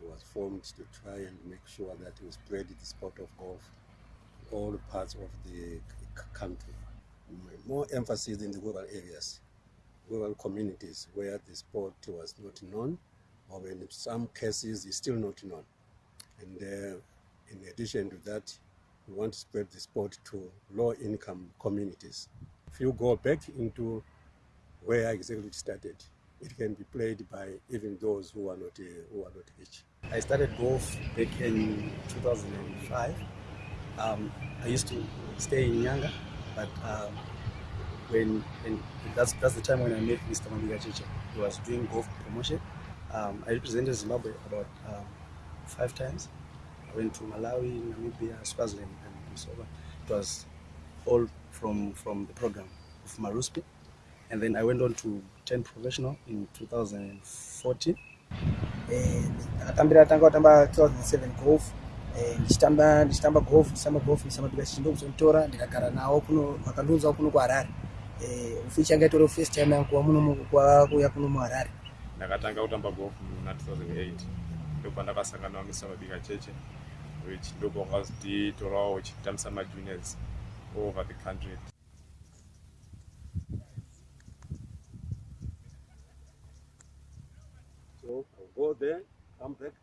was formed to try and make sure that we spread the sport of golf in all parts of the country. More emphasis in the rural areas, rural communities where the sport was not known, or in some cases is still not known. And uh, in addition to that, we want to spread the sport to low-income communities. If you go back into where exactly it started, it can be played by even those who are not uh, who are not rich. I started golf back in 2005. Um, I used to stay in Nyanga, but um, when, that's that's the time when I met Mr. Mabiga Chicha. He was doing golf promotion. Um, I represented Zimbabwe about um, five times. I went to Malawi, Namibia, Swaziland, and so on. It was all from from the program of Maruspi, and then I went on to turn professional in 2014. Eh, ndakatambira tanga kutamba 2007 golf. Eh, ndichitamba ndichitamba golf ndichitamba golf ndichitamba chindo kuchonitora ndikagara nawo kuno vakandiunzawo kuno kuharare. Eh, ufichi anga itori first time yangu kuwa muno mu- kwa- kuya kuno muharare. Ndakatanga kutamba golf muna 2008 ndobva ndakasangana mr mabika cheche which ndobva wakazitorawo uchitambisa majuniors all over the country O de tam pek